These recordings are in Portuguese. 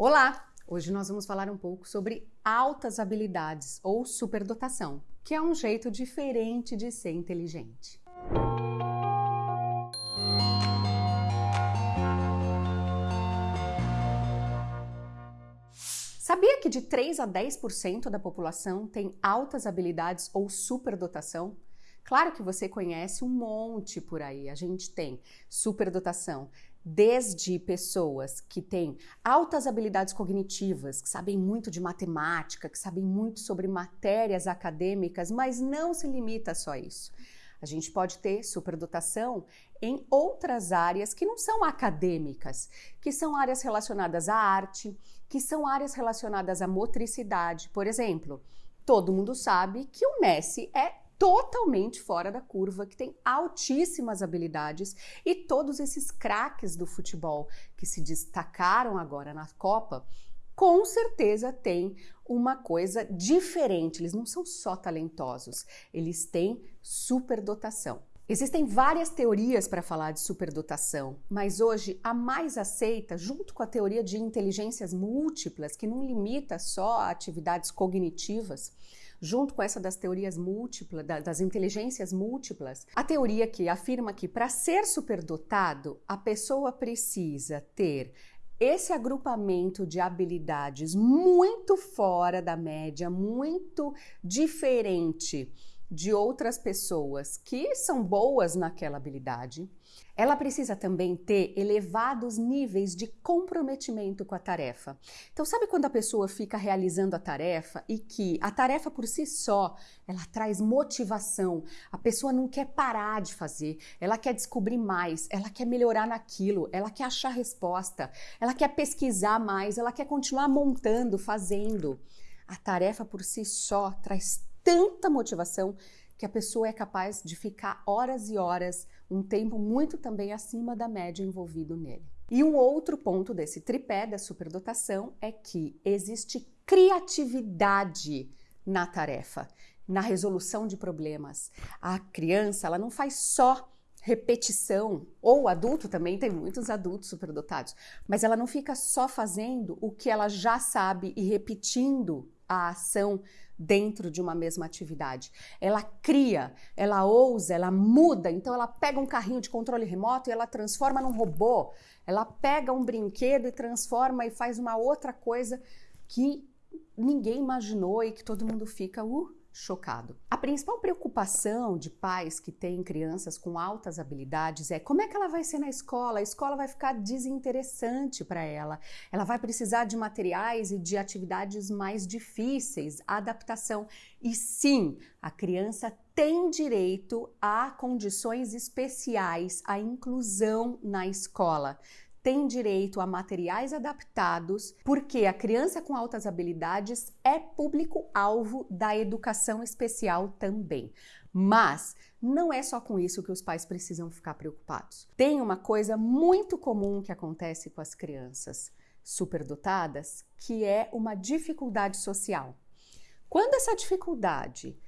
Olá! Hoje nós vamos falar um pouco sobre altas habilidades ou superdotação, que é um jeito diferente de ser inteligente. Sabia que de 3 a 10% da população tem altas habilidades ou superdotação? Claro que você conhece um monte por aí. A gente tem superdotação desde pessoas que têm altas habilidades cognitivas, que sabem muito de matemática, que sabem muito sobre matérias acadêmicas, mas não se limita só a isso. A gente pode ter superdotação em outras áreas que não são acadêmicas, que são áreas relacionadas à arte, que são áreas relacionadas à motricidade. Por exemplo, todo mundo sabe que o Messi é totalmente fora da curva, que tem altíssimas habilidades e todos esses craques do futebol que se destacaram agora na Copa, com certeza têm uma coisa diferente. Eles não são só talentosos, eles têm superdotação. Existem várias teorias para falar de superdotação, mas hoje a mais aceita, junto com a teoria de inteligências múltiplas, que não limita só a atividades cognitivas, junto com essa das teorias múltiplas, das inteligências múltiplas, a teoria que afirma que para ser superdotado, a pessoa precisa ter esse agrupamento de habilidades muito fora da média, muito diferente de outras pessoas que são boas naquela habilidade. Ela precisa também ter elevados níveis de comprometimento com a tarefa. Então, sabe quando a pessoa fica realizando a tarefa e que a tarefa por si só, ela traz motivação. A pessoa não quer parar de fazer, ela quer descobrir mais, ela quer melhorar naquilo, ela quer achar resposta, ela quer pesquisar mais, ela quer continuar montando, fazendo. A tarefa por si só traz tanta motivação que a pessoa é capaz de ficar horas e horas, um tempo muito também acima da média envolvido nele. E um outro ponto desse tripé da superdotação é que existe criatividade na tarefa, na resolução de problemas. A criança, ela não faz só repetição, ou adulto também, tem muitos adultos superdotados, mas ela não fica só fazendo o que ela já sabe e repetindo a ação dentro de uma mesma atividade. Ela cria, ela ousa, ela muda. Então ela pega um carrinho de controle remoto e ela transforma num robô. Ela pega um brinquedo e transforma e faz uma outra coisa que ninguém imaginou e que todo mundo fica, uh, chocado. A principal preocupação de pais que têm crianças com altas habilidades é como é que ela vai ser na escola? A escola vai ficar desinteressante para ela. Ela vai precisar de materiais e de atividades mais difíceis, adaptação. E sim, a criança tem direito a condições especiais, a inclusão na escola tem direito a materiais adaptados, porque a criança com altas habilidades é público-alvo da educação especial também. Mas não é só com isso que os pais precisam ficar preocupados. Tem uma coisa muito comum que acontece com as crianças superdotadas, que é uma dificuldade social. Quando essa dificuldade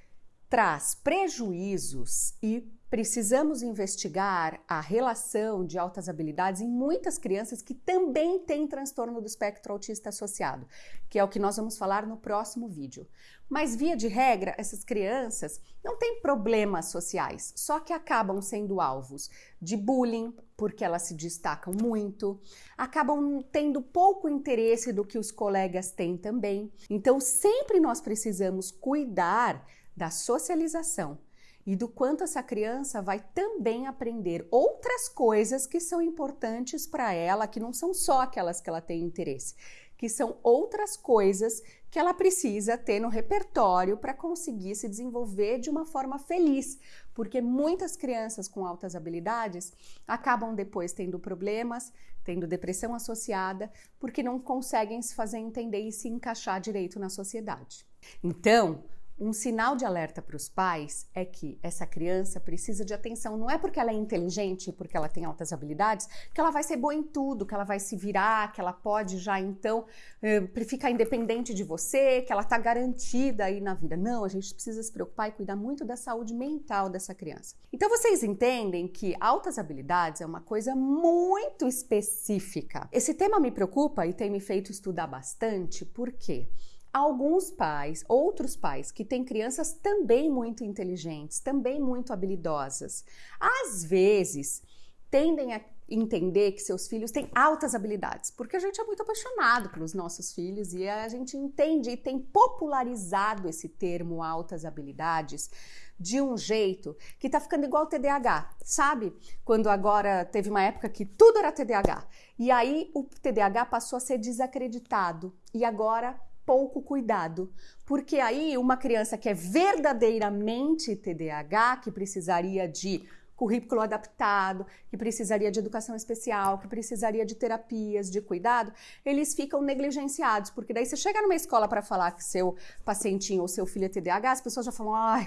traz prejuízos e precisamos investigar a relação de altas habilidades em muitas crianças que também têm transtorno do espectro autista associado, que é o que nós vamos falar no próximo vídeo. Mas, via de regra, essas crianças não têm problemas sociais, só que acabam sendo alvos de bullying, porque elas se destacam muito, acabam tendo pouco interesse do que os colegas têm também. Então, sempre nós precisamos cuidar da socialização e do quanto essa criança vai também aprender outras coisas que são importantes para ela, que não são só aquelas que ela tem interesse, que são outras coisas que ela precisa ter no repertório para conseguir se desenvolver de uma forma feliz, porque muitas crianças com altas habilidades acabam depois tendo problemas, tendo depressão associada, porque não conseguem se fazer entender e se encaixar direito na sociedade. Então, um sinal de alerta para os pais é que essa criança precisa de atenção. Não é porque ela é inteligente, porque ela tem altas habilidades, que ela vai ser boa em tudo, que ela vai se virar, que ela pode já então eh, ficar independente de você, que ela está garantida aí na vida. Não, a gente precisa se preocupar e cuidar muito da saúde mental dessa criança. Então vocês entendem que altas habilidades é uma coisa muito específica. Esse tema me preocupa e tem me feito estudar bastante, por quê? Alguns pais, outros pais que têm crianças também muito inteligentes, também muito habilidosas, às vezes tendem a entender que seus filhos têm altas habilidades, porque a gente é muito apaixonado pelos nossos filhos e a gente entende e tem popularizado esse termo altas habilidades de um jeito que tá ficando igual TDAH, sabe? Quando agora teve uma época que tudo era TDAH e aí o TDAH passou a ser desacreditado e agora pouco cuidado, porque aí uma criança que é verdadeiramente TDAH, que precisaria de currículo adaptado, que precisaria de educação especial, que precisaria de terapias, de cuidado, eles ficam negligenciados, porque daí você chega numa escola para falar que seu pacientinho ou seu filho é TDAH, as pessoas já falam, ai,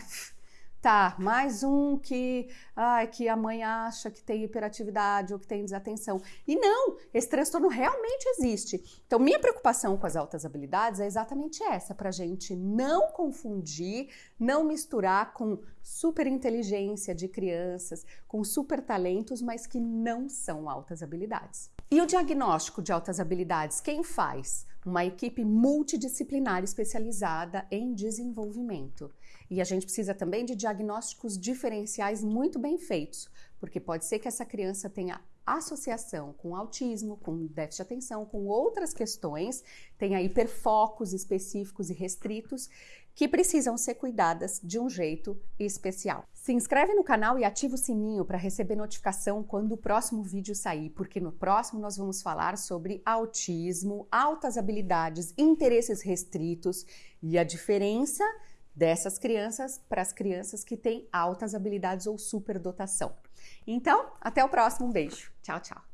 Tá, mais um que, ai, que a mãe acha que tem hiperatividade ou que tem desatenção. E não, esse transtorno realmente existe. Então, minha preocupação com as altas habilidades é exatamente essa, para gente não confundir, não misturar com super inteligência de crianças, com super talentos, mas que não são altas habilidades. E o diagnóstico de altas habilidades, quem faz? Uma equipe multidisciplinar especializada em desenvolvimento. E a gente precisa também de diagnósticos diferenciais muito bem feitos, porque pode ser que essa criança tenha associação com autismo, com déficit de atenção, com outras questões, tenha hiperfocos específicos e restritos que precisam ser cuidadas de um jeito especial. Se inscreve no canal e ativa o sininho para receber notificação quando o próximo vídeo sair, porque no próximo nós vamos falar sobre autismo, altas habilidades, interesses restritos e a diferença dessas crianças para as crianças que têm altas habilidades ou superdotação. Então, até o próximo. Um beijo. Tchau, tchau.